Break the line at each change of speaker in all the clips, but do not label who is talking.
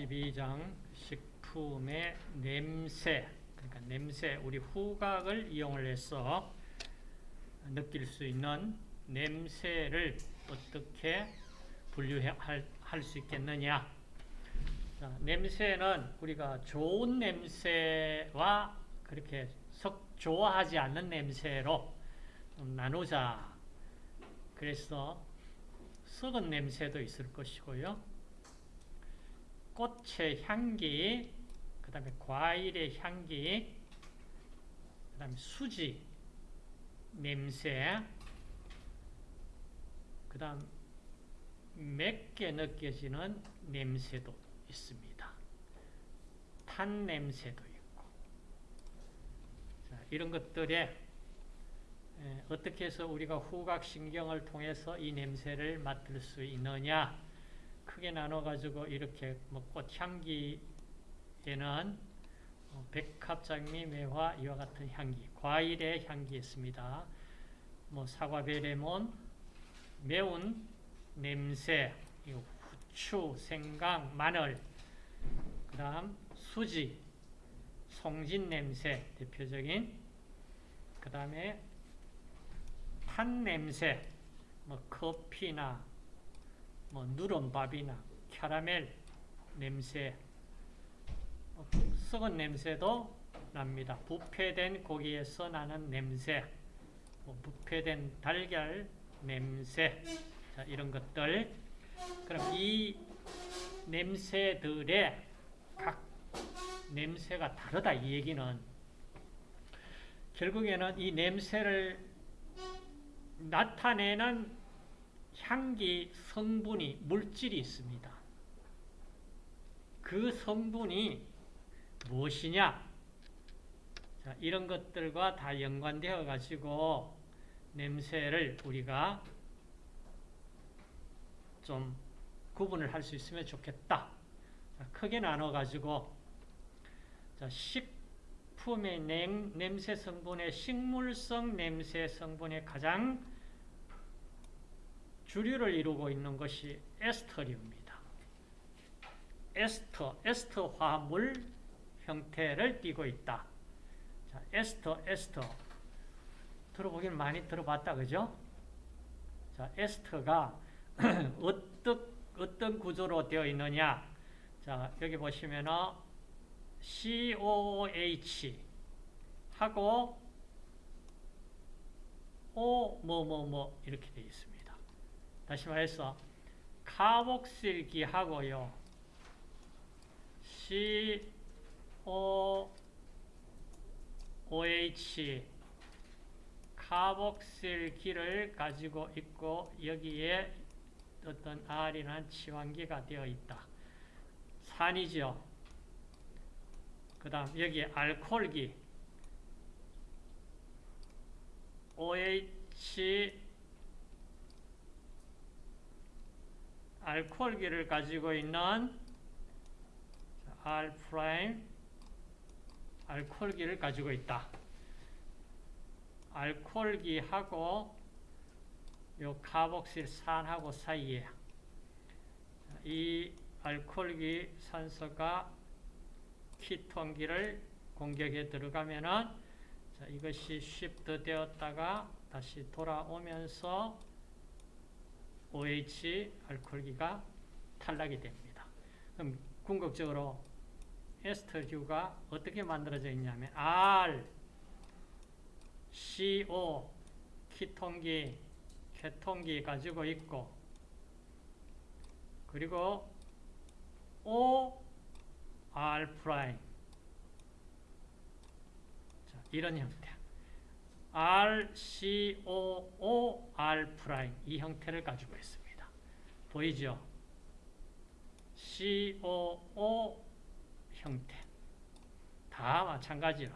12장 식품의 냄새 그러니까 냄새 우리 후각을 이용을 해서 느낄 수 있는 냄새를 어떻게 분류할 수 있겠느냐. 자, 냄새는 우리가 좋은 냄새와 그렇게 썩 좋아하지 않는 냄새로 나누자. 그래서 썩은 냄새도 있을 것이고요 꽃의 향기, 그 다음에 과일의 향기, 그 다음에 수지, 냄새, 그 다음 맵게 느껴지는 냄새도 있습니다. 탄 냄새도 있고 자, 이런 것들에 어떻게 해서 우리가 후각신경을 통해서 이 냄새를 맡을 수 있느냐 크게 나눠가지고 이렇게 뭐 꽃향기에는 어, 백합장미, 매화 이와 같은 향기, 과일의 향기 있습니다. 뭐 사과, 베레몬, 매운 냄새, 후추, 생강, 마늘, 그 다음 수지, 송진 냄새 대표적인 그 다음에 탄 냄새, 뭐 커피나 뭐 누런밥이나 캐러멜 냄새, 어, 썩은 냄새도 납니다. 부패된 고기에서 나는 냄새, 뭐 부패된 달걀 냄새, 자, 이런 것들. 그럼 이 냄새들의 각 냄새가 다르다 이 얘기는 결국에는 이 냄새를 나타내는 향기 성분이 물질이 있습니다. 그 성분이 무엇이냐? 자, 이런 것들과 다 연관되어 가지고 냄새를 우리가 좀 구분을 할 수 있으면 좋겠다. 자, 크게 나눠 가지고 식품의 냄, 냄새 성분의 식물성 냄새 성분의 가장 주류를 이루고 있는 것이 에스터리입니다. 에스터, 에스터 화물 형태를 띠고 있다. 자, 에스터, 에스터. 들어보긴 많이 들어봤다, 그죠? 자, 에스터가 어떤, 어떤 구조로 되어 있느냐. 자, 여기 보시면은 COH 하고 O 뭐 뭐 뭐 이렇게 되어 있습니다. 다시 말해서 카복실기하고요. COOH 카복실기를 가지고 있고 여기에 어떤 R이라는 치환기가 되어 있다. 산이죠. 그 다음 여기에 알코올기 OH 알코올기를 가지고 있는 R prime 알코올기를 가지고 있다. 알코올기하고 요 카복실산하고 사이에 이 알코올기 산소가 키톤기를 공격에 들어가면은 이것이 shift 되었다가 다시 돌아오면서 OH 알코올기가 탈락이 됩니다. 그럼 궁극적으로 에스터류가 어떻게 만들어져 있냐면 R, CO, 키톤기, 케톤기 가지고 있고 그리고 O, R prime 이런 형태 RCOO R' 이 형태를 가지고 있습니다. 보이죠? COO 형태 다 마찬가지로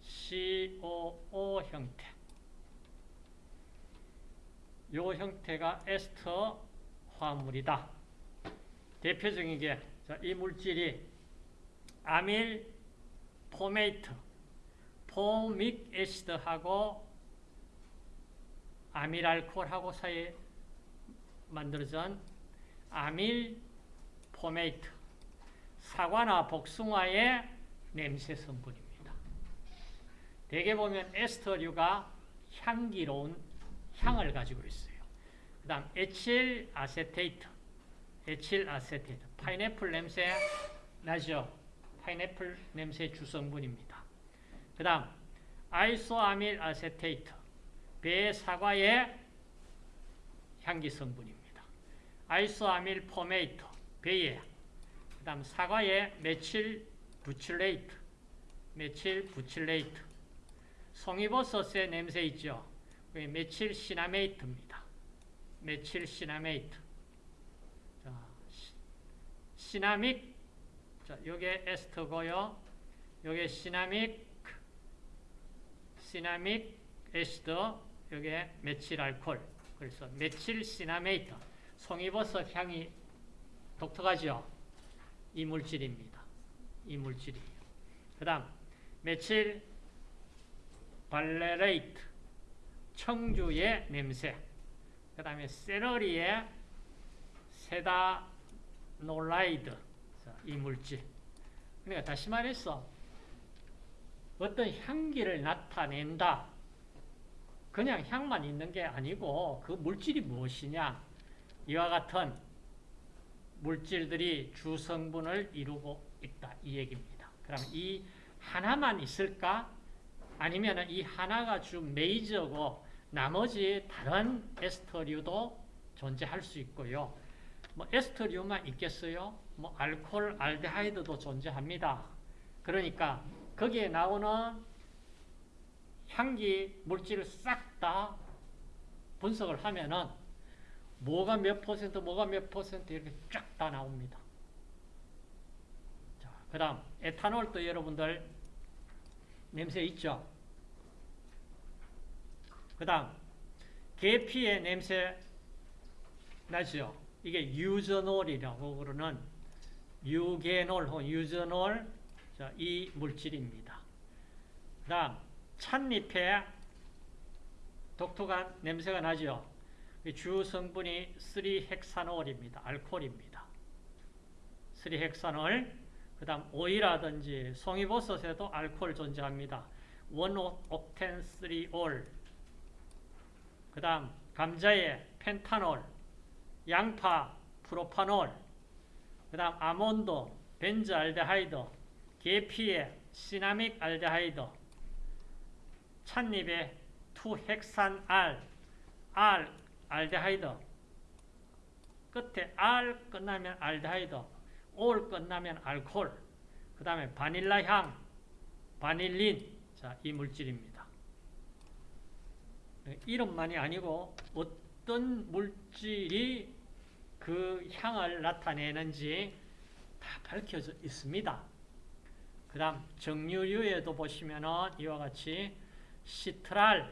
COO 형태 이 형태가 에스터 화합물이다. 대표적인 게 이 물질이 amyl formate formic acid하고 amyl alcohol하고 사이에 만들어진 amyl formate 사과나 복숭아의 냄새 성분입니다. 대개 보면 에스터류가 향기로운 향을 가지고 있어요. 그 다음 ethyl acetate, ethyl acetate, 파인애플 냄새 나죠? 파인애플 냄새 주성분입니다. 그 다음 isoamyl acetate, 배 사과의 향기 성분입니다. isoamyl formate, 배의 그 다음 사과의 methyl butyrate, methyl butyrate, 송이버섯의 냄새 있죠? methyl cinnamate입니다. methyl cinnamate. cinnamic, 자, 요게 에스터고요. 요게 cinnamic, cinnamic acid, 요게 methyl alcohol. 그래서 methyl cinnamate. 송이버섯 향이 독특하죠? 이 물질입니다. 이 물질이. 그 다음, methyl valerate. 청주의 냄새. 그 다음에 세러리의 세다놀라이드. 이 물질. 그러니까 다시 말해서 어떤 향기를 나타낸다. 그냥 향만 있는 게 아니고 그 물질이 무엇이냐. 이와 같은 물질들이 주성분을 이루고 있다. 이 얘기입니다. 그럼 이 하나만 있을까? 아니면 이 하나가 주 메이저고 나머지 다른 에스터류도 존재할 수 있고요. 뭐 에스터류만 있겠어요? 뭐 알코올, 알데하이드도 존재합니다. 그러니까 거기에 나오는 향기 물질을 싹 다 분석을 하면은 뭐가 몇 퍼센트, 뭐가 몇 퍼센트 이렇게 쫙 다 나옵니다. 자, 그 다음 에탄올도 여러분들 냄새 있죠? 그 다음 계피의 냄새 나죠? 이게 유저놀이라고 그러는 유게놀 유저놀 자, 이 물질입니다. 그 다음 찻잎에 독특한 냄새가 나죠? 주 성분이 3헥사놀입니다. 알코올입니다. 3 hexanol 그 다음 오이라든지 송이버섯에도 알코올 존재합니다. 1 octen 3 ol 그 다음 감자에 pentanol 양파 propanol 그 다음 아몬드 benzaldehyde 계피에 cinnamic aldehyde 찻잎에 two hexenal 알 알데하이드 끝에 알 끝나면 알데하이드 올 끝나면 알코올 그 다음에 바닐라 향 바닐린 자, 이 물질입니다. 이름만이 아니고 어떤 물질이 그 향을 나타내는지 다 밝혀져 있습니다. 그 다음 정유류에도 보시면은 이와 같이 시트랄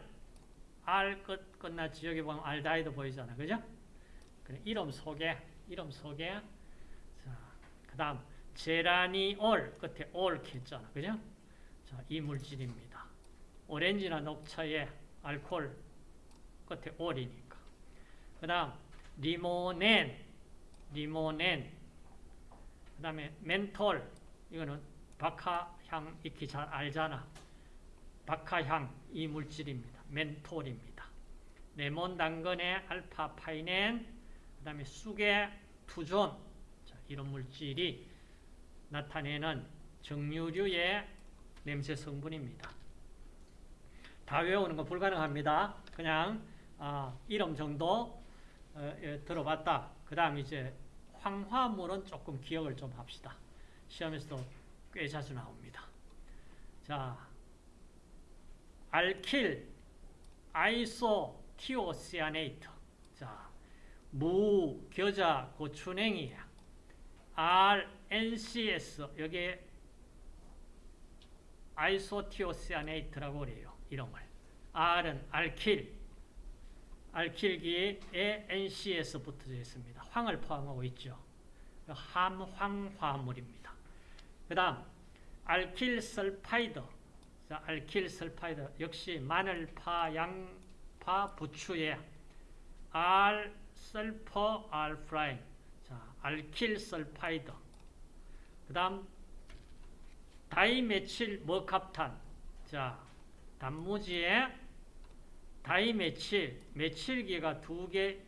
알 끝 끝났지 여기 보면 알다이도 보이잖아 그죠? 이름 속에 이름 속에 그 다음 제라니올 끝에 올 켰잖아 그죠? 자, 이 물질입니다. 오렌지나 녹차에 알코올 끝에 올이니까. 그 다음 리모넨 리모넨 그 다음에 멘톨 이거는 박하향 익히 잘 알잖아. 박하향 이 물질입니다. 멘톨입니다. 레몬 당근의 알파 파이넨 그 다음에 쑥의 투존 자, 이런 물질이 나타내는 정유류의 냄새 성분입니다. 다 외우는 건 불가능합니다. 그냥 아, 이름 정도 어, 예, 들어봤다. 그 다음 이제 황화물은 조금 기억을 좀 합시다. 시험에서도 꽤 자주 나옵니다. 자, 알킬, 아이소, 티오시아네이트. 자, 무, 겨자, 고추냉이, R, NCS, 여기에 아이소티오시아네이트라고 그래요. 이름을. R은 알킬, 알킬기에 NCS 붙어져 있습니다. 황을 포함하고 있죠. 함황화물입니다. 그 다음 alkyl sulfide 자, alkyl sulfide 역시 마늘파, 양파, 부추에 R sulfur R prime. 자, alkyl sulfide 그 다음 dimethyl mercaptan. 자 단무지에 다이메칠 메칠기가 두 개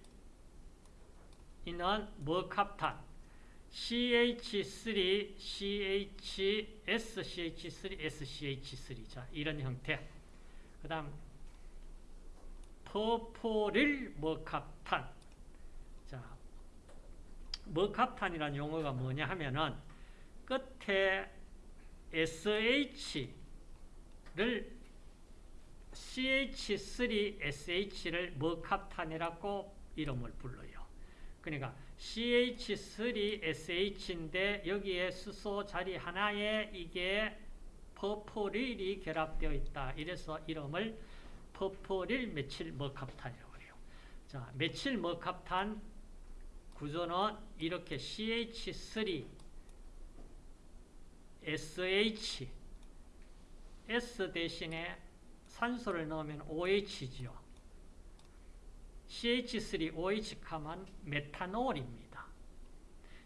있는 머캅탄 CH3, CH, SCH3, SCH3 자 이런 형태. 그 다음 퍼포릴 머캅탄. 자 머캅탄이라는 용어가 뭐냐 하면은 끝에 SH를 CH3SH를 머캅탄이라고 이름을 불러요. 그러니까 CH3SH인데 여기에 수소 자리 하나에 이게 퍼포릴이 결합되어 있다. 이래서 이름을 퍼포릴 메칠 머캅탄이라고 해요. 자, 메칠 머캅탄 구조는 이렇게 CH3 SH S 대신에 산소를 넣으면 OH지요. CH3OH 하면 메탄올입니다.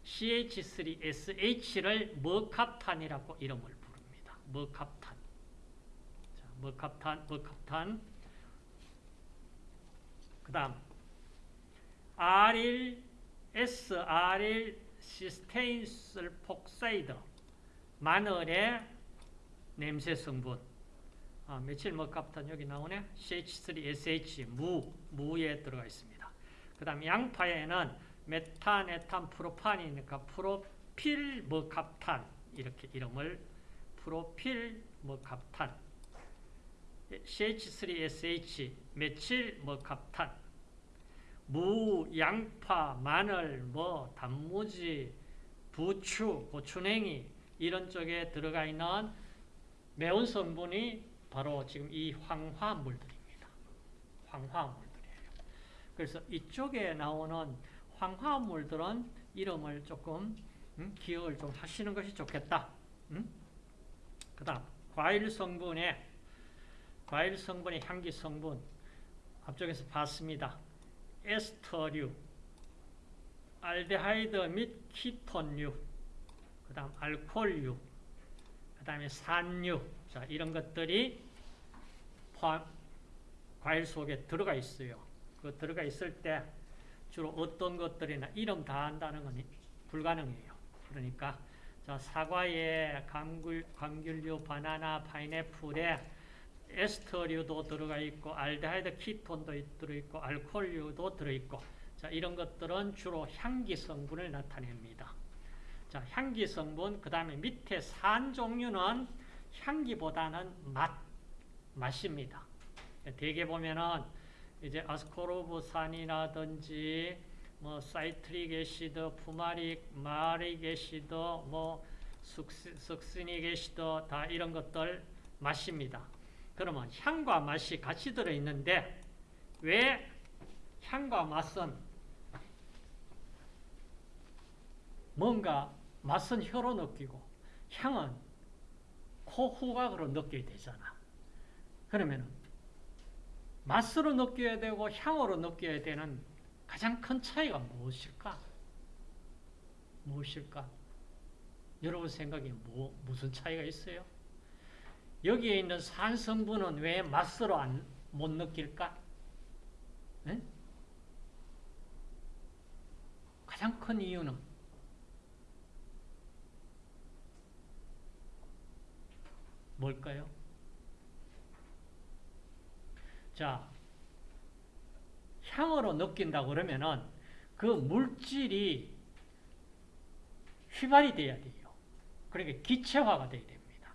CH3SH를 머캅탄이라고 이름을 부릅니다. 머캅탄. 자, 머캅탄, 머캅탄. 그 다음 R1, S, R1 시스테인 sulfoxide 마늘의 냄새 성분 아, methyl mercaptan 여기 나오네. CH3SH 무, 무에 들어가 있습니다. 그 다음 양파에는 메탄, 에탄, 프로판이니까 propyl mercaptan 이렇게 이름을 propyl mercaptan CH3SH 메칠 머캅탄 무, 양파, 마늘, 뭐 단무지, 부추, 고추냉이 이런 쪽에 들어가 있는 매운 성분이 바로 지금 이 황화물들입니다. 황화물들이에요. 그래서 이쪽에 나오는 황화물들은 이름을 조금 음, 기억을 좀 하시는 것이 좋겠다. 음? 그 다음 과일 성분에 과일 성분의 향기 성분 앞쪽에서 봤습니다. 에스터류, 알데하이드 및 키톤류, 그 다음 알코올류, 그 다음에 산류, 자, 이런 것들이 포함, 과일 속에 들어가 있어요. 그 들어가 있을 때 주로 어떤 것들이나 이름 다 한다는 건 불가능해요. 그러니까 자, 사과에 감귤, 감귤류, 바나나, 파인애플에 에스터류도 들어가 있고 알데하이드 키톤도 들어있고 알코올류도 들어있고 자, 이런 것들은 주로 향기 성분을 나타냅니다. 자, 향기 성분, 그 다음에 밑에 산 종류는 향기보다는 맛, 맛입니다. 대개 보면은 이제 아스코르브산이라든지 뭐 citric acid, fumaric, malic acid, 뭐 succinic acid 다 이런 것들 맛입니다. 그러면 향과 맛이 같이 들어 있는데 왜 향과 맛은 뭔가 맛은 혀로 느끼고 향은 코 후각으로 느껴야 되잖아. 그러면 맛으로 느껴야 되고 향으로 느껴야 되는 가장 큰 차이가 무엇일까? 무엇일까? 여러분 생각에 뭐, 무슨 차이가 있어요? 여기에 있는 산 성분은 왜 맛으로 안, 못 느낄까? 네? 가장 큰 이유는 뭘까요? 자, 향으로 느낀다 그러면은 그 물질이 휘발이 돼야 돼요. 그러니까 기체화가 돼야 됩니다.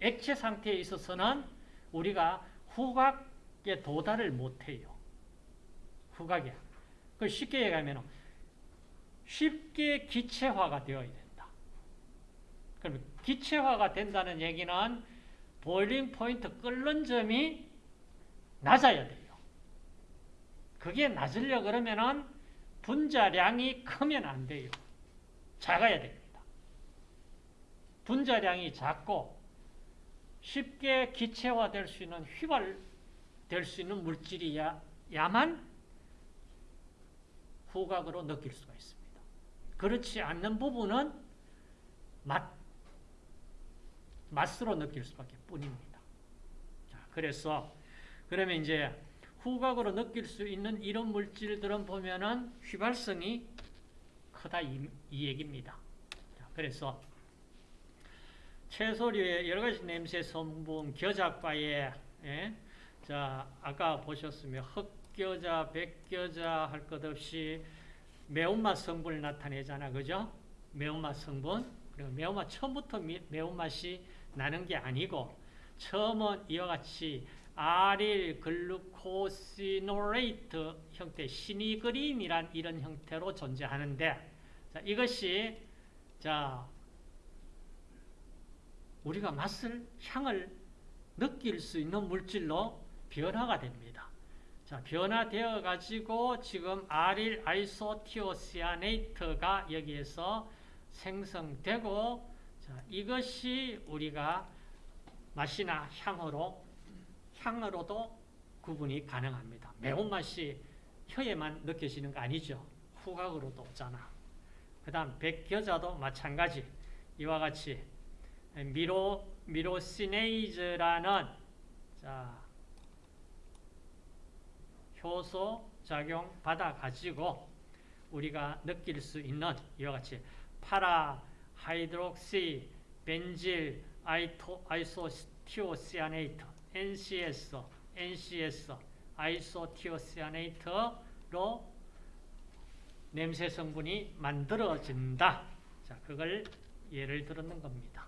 액체 상태에 있어서는 우리가 후각에 도달을 못해요. 후각에. 그 쉽게 얘기하면 쉽게 기체화가 되어야 된다. 그러면 기체화가 된다는 얘기는 보일링 포인트 끓는 점이 낮아야 돼요. 그게 낮으려 그러면은 분자량이 크면 안 돼요. 작아야 됩니다. 분자량이 작고 쉽게 기체화될 수 있는 휘발될 수 있는 물질이야만 후각으로 느낄 수가 있습니다. 그렇지 않는 부분은 맛, 맛으로 느낄 수밖에 뿐입니다. 자, 그래서 그러면 이제 후각으로 느낄 수 있는 이런 물질들은 보면은 휘발성이 크다 이, 이 얘기입니다. 자, 그래서 채소류의 여러 가지 냄새 성분, 겨자과에 예? 자 아까 보셨으면 흑겨자, 백겨자 할 것 없이 매운맛 성분을 나타내잖아, 그죠? 매운맛 성분. 그리고 매운맛 처음부터 미, 매운맛이 나는 게 아니고 처음은 이와 같이 allyl glucosinolate 형태, sinigrin이란 이런 형태로 존재하는데 자, 이것이 자 우리가 맛을, 향을 느낄 수 있는 물질로 변화가 됩니다. 자, 변화되어 가지고 지금 아릴 아이소티오시아네이트가 여기에서 생성되고 자, 이것이 우리가 맛이나 향으로 향으로도 구분이 가능합니다. 매운맛이 혀에만 느껴지는 거 아니죠. 후각으로도 오잖아. 그 다음 백겨자도 마찬가지. 이와 같이 미로, 미로시네이즈라는 자, 효소 작용 받아 가지고 우리가 느낄 수 있는 이와 같이 para hydroxy benzyl iso isothiocyanate NCS NCS isothiocyanate로 냄새 성분이 만들어진다. 자, 그걸 예를 들었는 겁니다.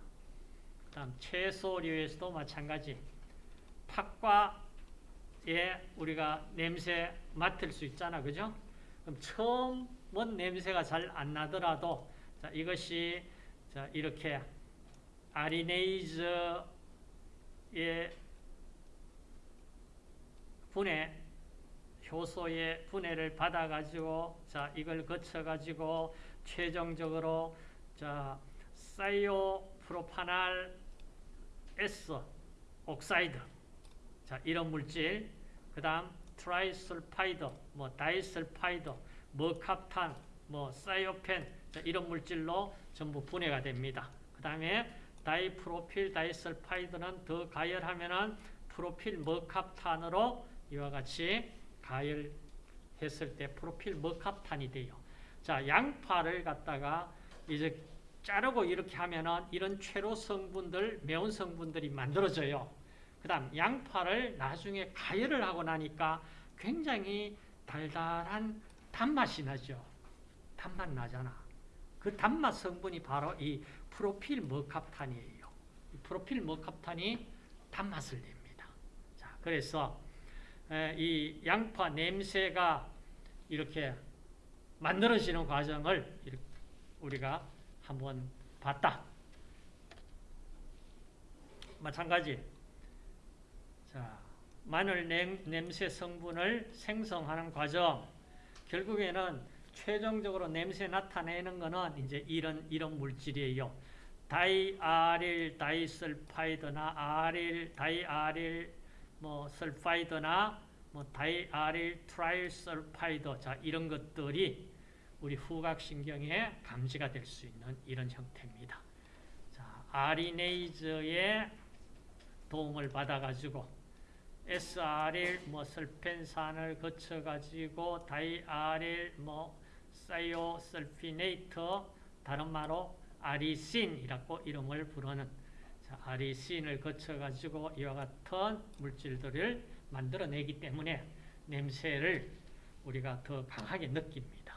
다음 채소류에서도 마찬가지. 팥과에 우리가 냄새 맡을 수 있잖아, 그죠? 그럼 처음은 냄새가 잘 안 나더라도 자, 이것이 자, 이렇게 아리네이즈의 분해 효소의 분해를 받아 가지고 자, 이걸 거쳐 가지고 최종적으로 자, thio propanal S oxide 자 이런 물질 그 다음 trisulfide 뭐 disulfide mercaptan 뭐 thiophene 자, 이런 물질로 전부 분해가 됩니다 그 다음에 dipropyl disulfide는 더 가열하면은 propyl mercaptan으로 이와 같이 가열했을 때 프로필 머캅탄이 돼요 자 양파를 갖다가 이제 자르고 이렇게 하면은 이런 최로 성분들, 매운 성분들이 만들어져요. 그 다음 양파를 나중에 가열을 하고 나니까 굉장히 달달한 단맛이 나죠. 단맛 나잖아. 그 단맛 성분이 바로 이 프로필 머캅탄이에요. 이 프로필 머캅탄이 단맛을 냅니다. 자, 그래서 이 양파 냄새가 이렇게 만들어지는 과정을 우리가 한번 봤다. 마찬가지. 자, 마늘 냄, 냄새 성분을 생성하는 과정. 결국에는 최종적으로 냄새 나타내는 거는 이제 이런 이런 물질이에요. diallyl disulfide나 allyl diallyl 뭐 sulfide나 뭐 diallyl trisulfide 자 이런 것들이 우리 후각신경에 감지가 될 수 있는 이런 형태입니다. 자, alliinase의 도움을 받아가지고 SRL 뭐 sulfen산을 거쳐가지고 diallyl 뭐 사이오설피네이트 다른 말로 아리신이라고 이름을 부르는 자, 아리신을 거쳐가지고 이와 같은 물질들을 만들어내기 때문에 냄새를 우리가 더 강하게 느낍니다.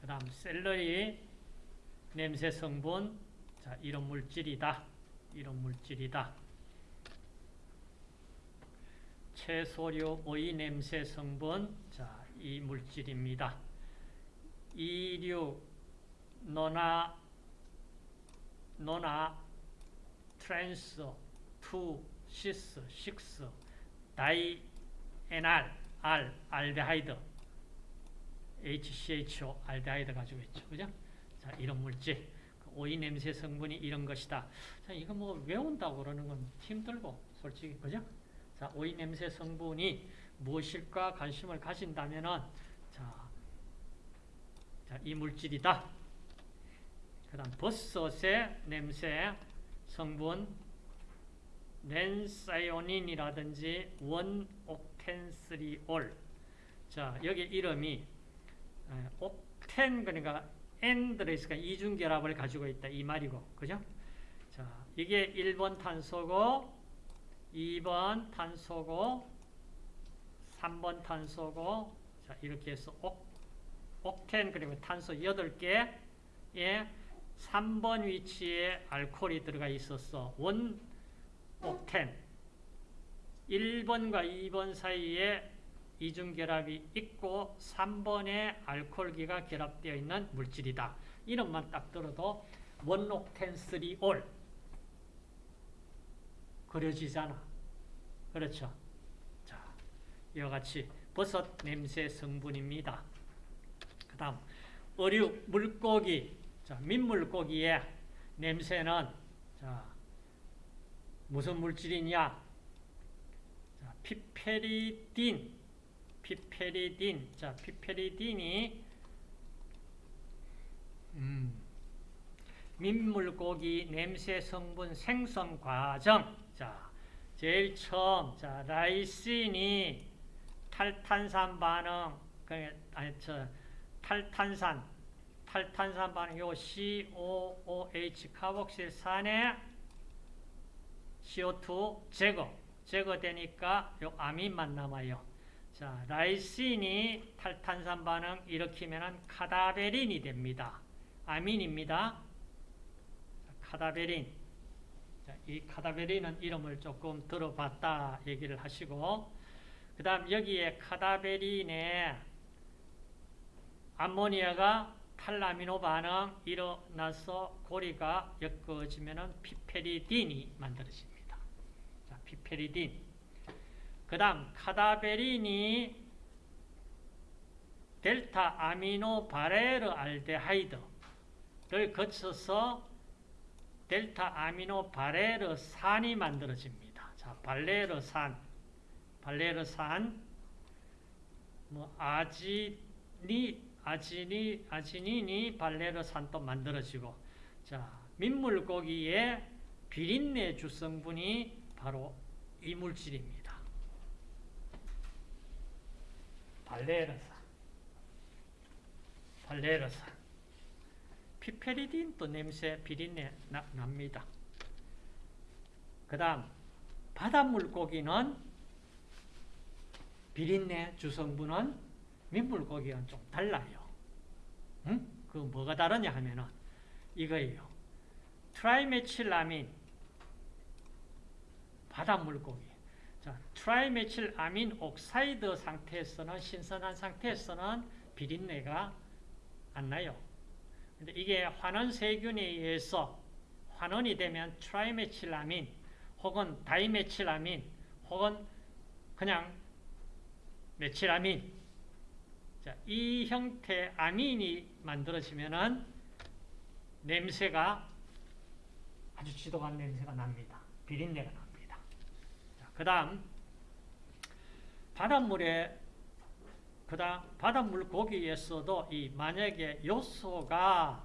그 다음 셀러리 냄새 성분 자 이런 물질이다 이런 물질이다 채소류 오이 냄새 성분 자 이 물질입니다 이류 nona nona trans two cis six di enal al aldehyde HCHO aldehyde 가지고 있죠. 그죠? 자, 이런 물질. 그 오이 냄새 성분이 이런 것이다. 자, 이거 뭐 외운다고 그러는 건 힘들고, 솔직히. 그죠? 자, 오이 냄새 성분이 무엇일까 관심을 가진다면은, 자, 자, 이 물질이다. 그 다음 버섯의 냄새 성분 렌사이오닌이라든지 원옥텐스리올 자 여기 이름이 에, 옥텐 그러니까 N 들어있으니까 이중결합을 가지고 있다 이 말이고 그죠? 자 이게 1번 탄소고 2번 탄소고 3번 탄소고 자 이렇게 해서 옥, 옥텐 그리고 탄소 8개에 3번 위치에 알코올이 들어가 있었어. 원 옥텐 1번과 2번 사이에 이중결합이 있고 3번에 알코올기가 결합되어 있는 물질이다. 이름만 딱 들어도 원옥텐 3올 그려지잖아. 그렇죠? 자, 이와 같이 버섯 냄새 성분입니다. 그 다음 어류, 물고기, 자, 민물고기의 냄새는 자, 무슨 물질이냐? 자, 피페리딘, 피페리딘, 자, 피페리딘이 음, 민물고기 냄새 성분 생성 과정. 자, 제일 처음, 자, 라이신이 탈탄산 반응, 그, 아니, 저, 탈탄산, 탈탄산 반응, 요 COOH 카복실산의 CO2 제거, 제거되니까 요 아민만 남아요. 자, 라이신이 탈탄산 반응 일으키면 카다베린이 됩니다. 아민입니다. 자, 카다베린. 자, 이 카다베린은 이름을 조금 들어봤다 얘기를 하시고, 그 다음 여기에 카다베린에 암모니아가 탈라미노 반응 일어나서 고리가 엮어지면 피페리딘이 만들어집니다. 자, 피페리딘. 그 다음 카다베린이 delta amino valeraldehyde를 거쳐서 delta amino 발레르산이 만들어집니다. 자, 발레르산, 발레르산, 뭐 아지니 아지니, 아지닌이 발레르산도 만들어지고 자 민물고기의 비린내 주성분이 바로 이 물질입니다. 발레르산 발레르산 피페리딘도 냄새 비린내 나, 납니다. 그 다음 바닷물고기는 비린내 주성분은 민물고기와는 좀 달라요. 응? 그 뭐가 다르냐 하면은 이거예요. trimethylamine 바닷물고기. 자, trimethylamine oxide 상태에서는 신선한 상태에서는 비린내가 안 나요. 근데 이게 환원 세균에 의해서 환원이 되면 trimethylamine 혹은 dimethylamine 혹은 그냥 메칠 아민 자, 이 형태 아민이 만들어지면은 냄새가 아주 지독한 냄새가 납니다. 비린내가 납니다. 그 다음 바닷물에 그다음 바닷물 고기에서도 이 만약에 요소가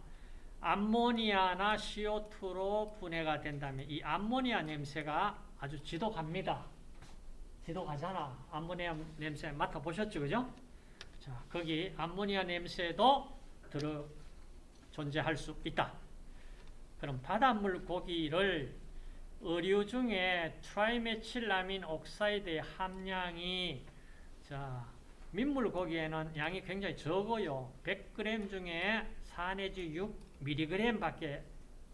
암모니아나 CO2로 분해가 된다면 이 암모니아 냄새가 아주 지독합니다. 지독하잖아. 암모니아 냄새 맡아보셨죠? 그죠? 자, 거기 암모니아 냄새도 들어 존재할 수 있다. 그럼 바닷물 고기를 어류 중에 trimethylamine oxide의 함량이 자, 민물 고기에는 양이 굉장히 적어요. 100g 중에 4 내지 6mg 밖에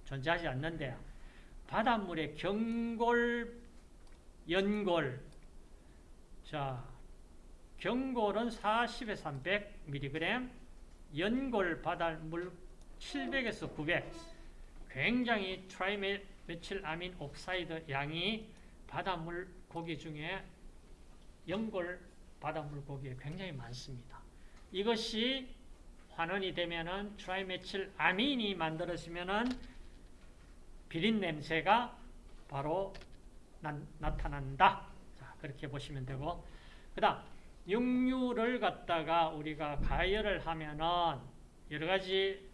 존재하지 않는데 바닷물의 경골, 연골 자, 경골은 40에서 300mg, 연골 바닷물 700에서 900 굉장히 trimethylamine oxide 양이 바닷물 고기 중에 연골 바닷물 고기에 굉장히 많습니다. 이것이 환원이 되면은 trimethylamine이 만들어지면은 비린 냄새가 바로 나, 타난다 자, 그렇게 보시면 되고 그 다음 육류를 갖다가 우리가 가열을 하면은 여러 가지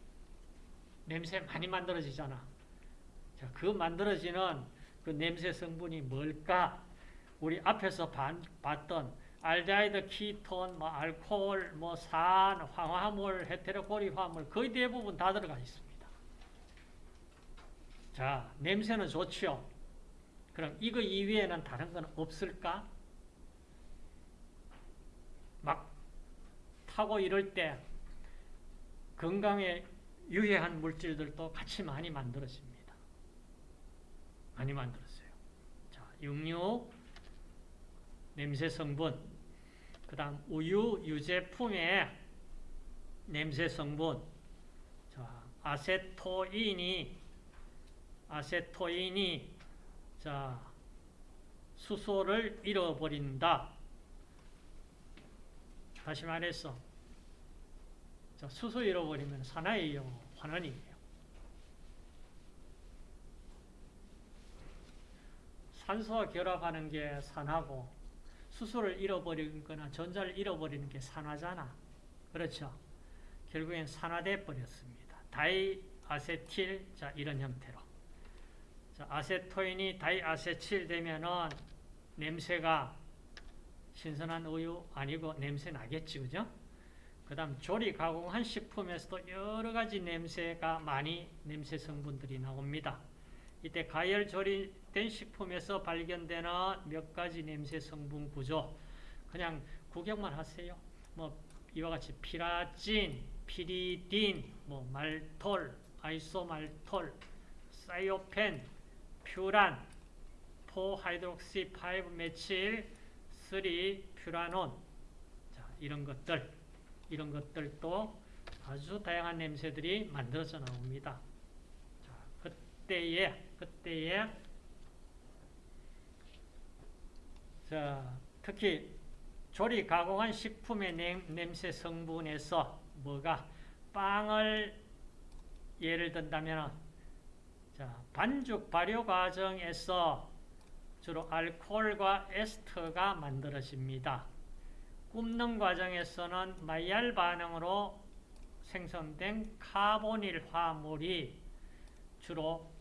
냄새 많이 만들어지잖아. 자, 그 만들어지는 그 냄새 성분이 뭘까? 우리 앞에서 반, 봤던 알데하이드, 키톤, 뭐 알코올, 뭐 산, 황화물, 헤테로코리 화물 거의 대부분 다 들어가 있습니다. 자, 냄새는 좋죠. 그럼 이거 이외에는 다른 건 없을까? 막 타고 이럴 때 건강에 유해한 물질들도 같이 많이 만들어집니다. 많이 만들었어요. 자, 육류, 냄새 성분, 그 다음 우유, 유제품의 냄새 성분, 자, 아세토인이, 아세토인이, 자, 수소를 잃어버린다. 다시 말해서, 자, 수소 잃어버리면 산화예요, 환원이에요. 산소와 결합하는 게 산화고, 수소를 잃어버리는 거나 전자를 잃어버리는 게 산화잖아. 그렇죠? 결국엔 산화돼 버렸습니다. 다이아세틸, 자, 이런 형태로. 자, 아세토인이 다이아세틸 되면은 냄새가 신선한 우유 아니고 냄새 나겠지, 그죠? 그 다음 조리 가공한 식품에서도 여러 가지 냄새가 많이 냄새 성분들이 나옵니다. 이때 가열 조리된 식품에서 발견되는 몇 가지 냄새 성분 구조 그냥 구경만 하세요. 뭐 이와 같이 pyrazine, 피리딘, 뭐 maltol, isomaltol, thiophene, furan, four hydroxy 5 methyl, 3 furanone 자, 이런 것들 이런 것들도 아주 다양한 냄새들이 만들어져 나옵니다. 자, 그때에 그때에 자, 특히 조리 가공한 식품의 냄, 새 성분에서 뭐가 빵을 예를 든다면 자, 반죽 발효 과정에서 주로 알코올과 에스터가 만들어집니다. 굽는 과정에서는 마이알 반응으로 생성된 카보닐 화물이 주로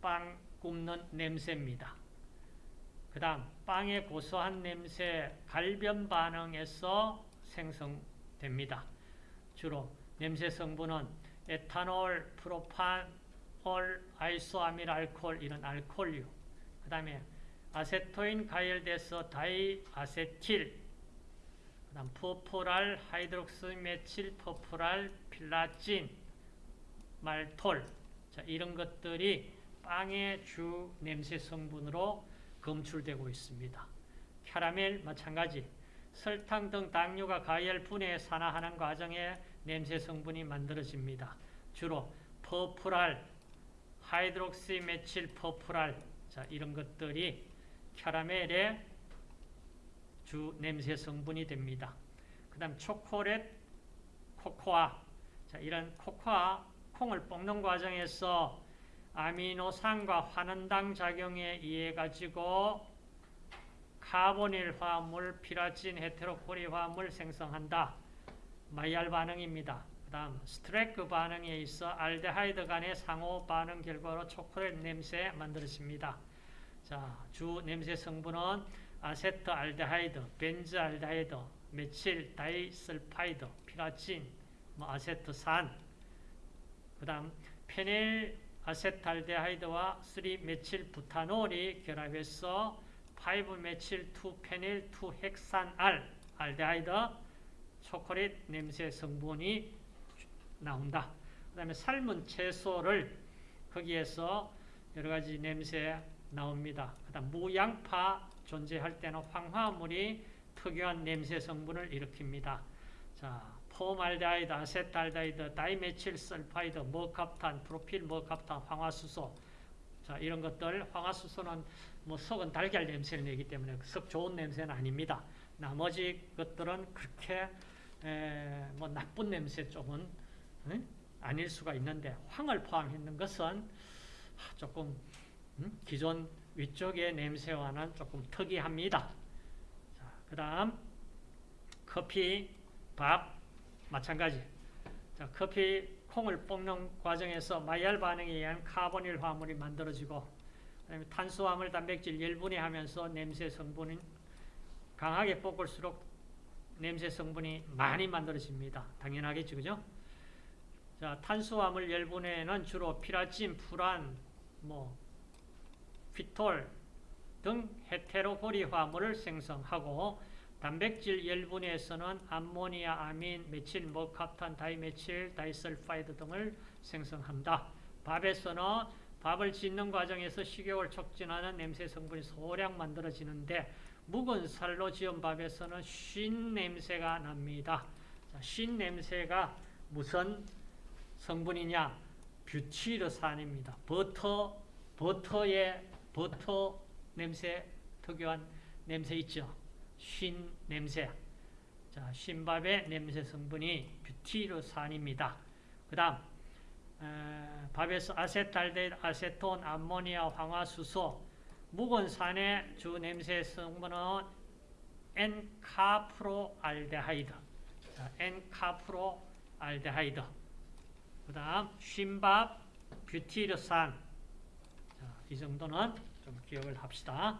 빵 굽는 냄새입니다. 그 다음 빵의 고소한 냄새 갈변 반응에서 생성됩니다. 주로 냄새 성분은 에탄올, 프로판 올, 아이소아밀 알코올 이런 알코올류 그 다음에 아세토인 가열돼서 다이아세틸 그 다음 furfural, hydroxymethyl furfural, 피라진, maltol 자, 이런 것들이 빵의 주 냄새 성분으로 검출되고 있습니다. 캐러멜 마찬가지 설탕 등 당류가 가열 분해 산화하는 과정에 냄새 성분이 만들어집니다. 주로 furfural, hydroxymethyl furfural 자, 이런 것들이 캐러멜의 주 냄새 성분이 됩니다. 그 다음 초콜릿, 코코아 자, 이런 코코아 콩을 볶는 과정에서 아미노산과 환원당 작용에 의해 가지고 카보닐 화합물, 피라진, 헤테로고리 화합물 생성한다. 마이야르 반응입니다. 그 다음 스트레커 반응에 있어 알데하이드 간의 상호 반응 결과로 초콜릿 냄새 만들어집니다. 자, 주 냄새 성분은 아세트알데하이드, 벤즈알데하이드, methyl disulfide, 피라진, 뭐 아세트산, 그 다음 phenyl acetaldehyde와 3methyl butanal이 결합해서 5methyl 2phenyl 2hexenal 알데하이드 초콜릿 냄새 성분이 나온다. 그 다음에 삶은 채소를 거기에서 여러 가지 냄새 나옵니다. 그 다음 무, 양파 존재할 때는 황화물이 특유한 냄새 성분을 일으킵니다. 자, formaldehyde, acetaldehyde, dimethyl sulfide, mercaptan, propyl mercaptan, 황화수소 자 이런 것들 황화수소는 뭐 썩은 달걀 냄새를 내기 때문에 썩 좋은 냄새는 아닙니다. 나머지 것들은 그렇게 에, 뭐 나쁜 냄새 쪽은 에? 아닐 수가 있는데 황을 포함했는 것은 조금 음? 기존 위쪽의 냄새와는 조금 특이합니다. 그 다음 커피, 밥, 마찬가지. 자, 커피, 콩을 볶는 과정에서 마이알 반응에 의한 카보닐 화물이 만들어지고 그다음에 탄수화물, 단백질 열분해하면서 냄새 성분은 강하게 볶을수록 냄새 성분이 많이 만들어집니다. 당연하겠죠, 그죠? 자, 탄수화물 열분해는 주로 피라진, furan, 뭐 pyrrole 등 헤테로고리 화합물을 생성하고 단백질 열분해에서는 암모니아, 아민, methyl mercaptan, dimethyl disulfide 등을 생성합니다. 밥에서는 밥을 짓는 과정에서 식욕을 촉진하는 냄새 성분이 소량 만들어지는데 묵은 살로 지은 밥에서는 쉰 냄새가 납니다. 자, 쉰 냄새가 무슨 성분이냐? 뷰티르산입니다. 버터, 버터의 버터 냄새 특유한 냄새 있죠. 쉰 냄새. 자, 쉰밥의 냄새 성분이 뷰티르산입니다. 그 다음, 밥에서 acetaldehyde, 아세톤, 암모니아, 황화수소, 묵은 쌀의 주 냄새 성분은 n-caproaldehyde. 자, n-caproaldehyde. 그 다음, 쉰밥, 뷰티르산. 자, 이 정도는 좀 기억을 합시다.